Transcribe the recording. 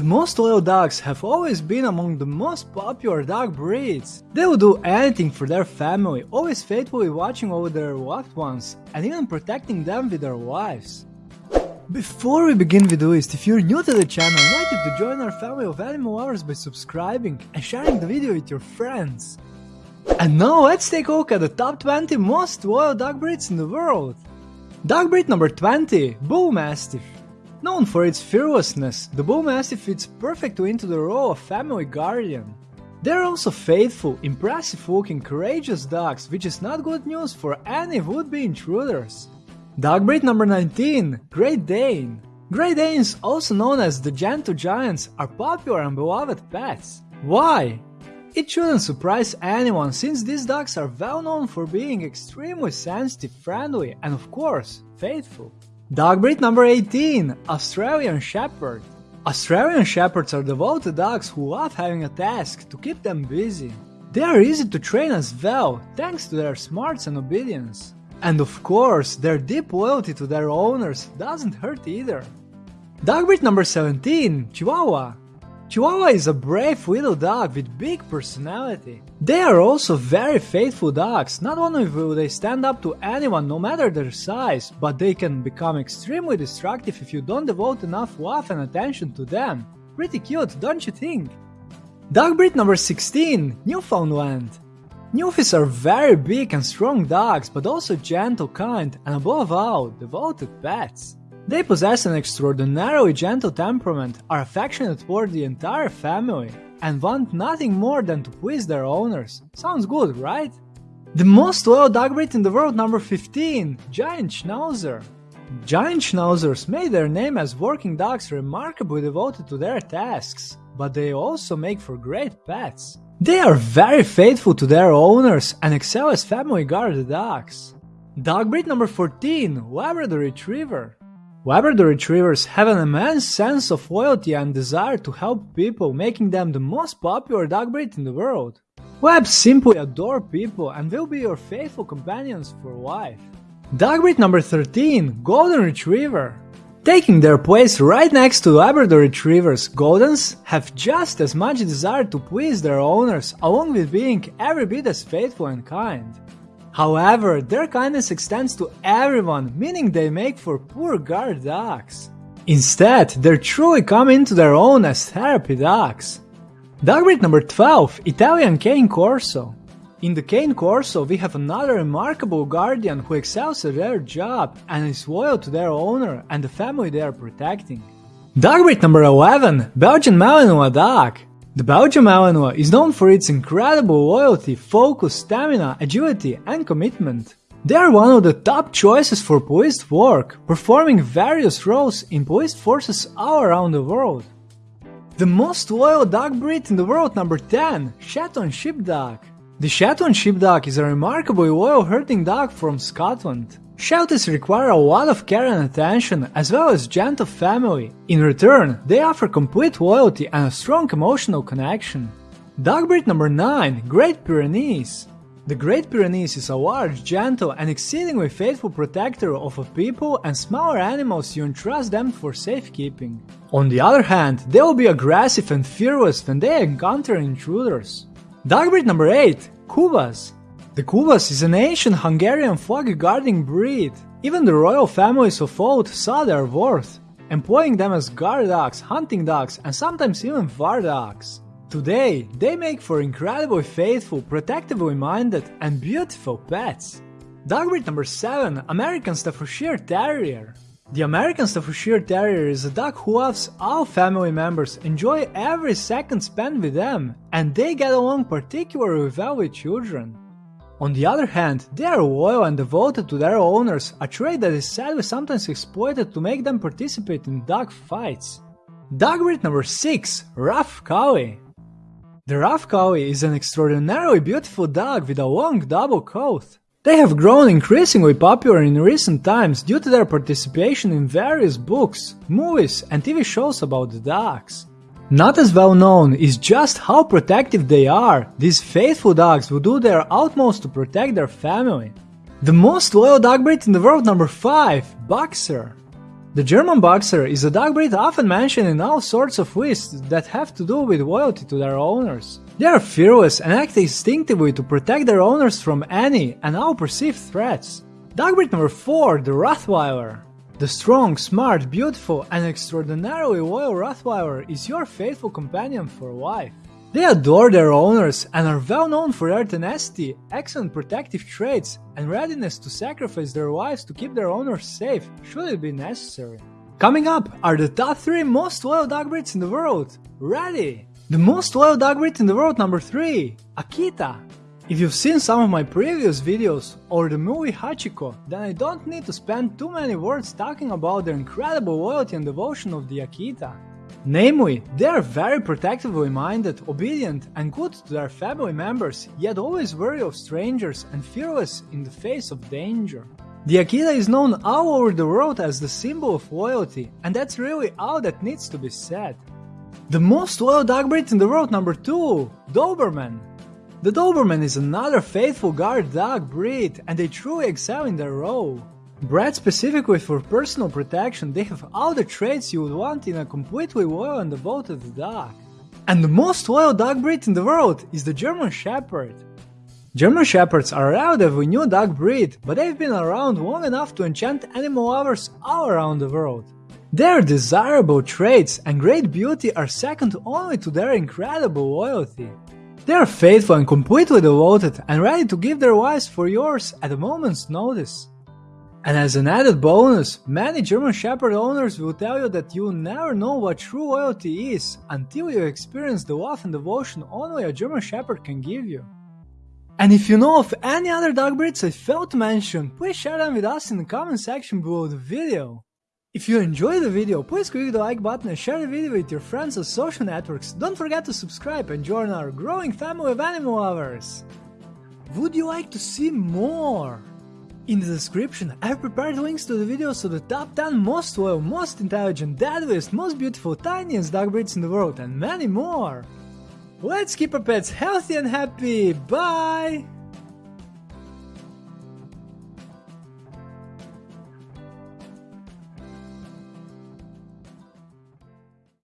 The most loyal dogs have always been among the most popular dog breeds. They will do anything for their family, always faithfully watching over their loved ones, and even protecting them with their lives. Before we begin with the list, if you're new to the channel, I invite you to join our family of animal lovers by subscribing and sharing the video with your friends. And now let's take a look at the top 20 most loyal dog breeds in the world. Dog breed number 20, Bull Mastiff. Known for its fearlessness, the Bull Mastiff fits perfectly into the role of family guardian. They're also faithful, impressive looking, courageous dogs, which is not good news for any would-be intruders. Dog breed number 19, Great Dane. Great Danes, also known as the Gentle Giants, are popular and beloved pets. Why? It shouldn't surprise anyone since these dogs are well known for being extremely sensitive, friendly, and of course, faithful. Dog breed number 18 Australian Shepherd. Australian Shepherds are devoted dogs who love having a task to keep them busy. They are easy to train as well, thanks to their smarts and obedience. And of course, their deep loyalty to their owners doesn't hurt either. Dog breed number 17 Chihuahua. Chihuahua is a brave little dog with big personality. They are also very faithful dogs, not only will they stand up to anyone no matter their size, but they can become extremely destructive if you don't devote enough love and attention to them. Pretty cute, don't you think? Dog breed number 16, Newfoundland. Newfies are very big and strong dogs, but also gentle, kind, and above all, devoted pets. They possess an extraordinarily gentle temperament, are affectionate toward the entire family, and want nothing more than to please their owners. Sounds good, right? The most loyal dog breed in the world, number 15, Giant Schnauzer. Giant Schnauzers made their name as working dogs remarkably devoted to their tasks, but they also make for great pets. They are very faithful to their owners and excel as family guard dogs. Dog breed number 14, Labrador Retriever. Labrador Retrievers have an immense sense of loyalty and desire to help people, making them the most popular dog breed in the world. Labs simply adore people and will be your faithful companions for life. Dog breed number 13, Golden Retriever. Taking their place right next to Labrador Retrievers, Goldens have just as much desire to please their owners along with being every bit as faithful and kind. However, their kindness extends to everyone, meaning they make for poor guard dogs. Instead, they truly come into their own as therapy dogs. Dog breed number 12, Italian Cane Corso. In the Cane Corso, we have another remarkable guardian who excels at their job and is loyal to their owner and the family they are protecting. Dog breed number 11, Belgian Malinois Dog. The Belgian Malinois is known for its incredible loyalty, focus, stamina, agility, and commitment. They are one of the top choices for police work, performing various roles in police forces all around the world. The most loyal dog breed in the world, number 10, Shetland Sheepdog. The Shetland Sheepdog is a remarkably loyal herding dog from Scotland. Shelties require a lot of care and attention, as well as gentle family. In return, they offer complete loyalty and a strong emotional connection. Dog breed number 9, Great Pyrenees. The Great Pyrenees is a large, gentle, and exceedingly faithful protector of a people and smaller animals you entrust them for safekeeping. On the other hand, they will be aggressive and fearless when they encounter intruders. Dog breed number 8, Kuvasz. The Kuvasz is an ancient Hungarian flock guarding breed. Even the royal families of old saw their worth, employing them as guard dogs, hunting dogs, and sometimes even war dogs. Today, they make for incredibly faithful, protectively minded, and beautiful pets. Dog breed number 7, American Staffordshire Terrier. The American Staffordshire Terrier is a dog who loves all family members, enjoy every second spent with them, and they get along particularly well with children. On the other hand, they are loyal and devoted to their owners, a trait that is sadly sometimes exploited to make them participate in dog fights. Dog breed number 6, Rough Collie. The Rough Collie is an extraordinarily beautiful dog with a long double coat. They have grown increasingly popular in recent times due to their participation in various books, movies, and TV shows about the dogs. Not as well known is just how protective they are. These faithful dogs will do their utmost to protect their family. The most loyal dog breed in the world, number 5, Boxer. The German Boxer is a dog breed often mentioned in all sorts of lists that have to do with loyalty to their owners. They are fearless and act instinctively to protect their owners from any and all perceived threats. Dog breed number 4, the Rottweiler. The strong, smart, beautiful, and extraordinarily loyal Rottweiler is your faithful companion for life. They adore their owners and are well known for their tenacity, excellent protective traits, and readiness to sacrifice their lives to keep their owners safe should it be necessary. Coming up are the top 3 most loyal dog breeds in the world. Ready! The most loyal dog breed in the world number 3 Akita. If you've seen some of my previous videos or the movie Hachiko, then I don't need to spend too many words talking about the incredible loyalty and devotion of the Akita. Namely, they are very protectively minded, obedient, and good to their family members, yet always wary of strangers and fearless in the face of danger. The Akita is known all over the world as the symbol of loyalty, and that's really all that needs to be said. The most loyal dog breed in the world number 2, Doberman. The Doberman is another faithful guard dog breed and they truly excel in their role. Bred specifically for personal protection, they have all the traits you would want in a completely loyal and devoted dog. And the most loyal dog breed in the world is the German Shepherd. German Shepherds are a relatively new dog breed, but they've been around long enough to enchant animal lovers all around the world. Their desirable traits and great beauty are second only to their incredible loyalty. They are faithful and completely devoted and ready to give their lives for yours at a moment's notice. And as an added bonus, many German Shepherd owners will tell you that you'll never know what true loyalty is until you experience the love and devotion only a German Shepherd can give you. And if you know of any other dog breeds I failed to mention, please share them with us in the comment section below the video. If you enjoyed the video, please click the like button and share the video with your friends on social networks. Don't forget to subscribe and join our growing family of animal lovers. Would you like to see more? In the description, I've prepared links to the videos of the top 10 most loyal, most intelligent, deadliest, most beautiful, tiniest dog breeds in the world and many more. Let's keep our pets healthy and happy. Bye!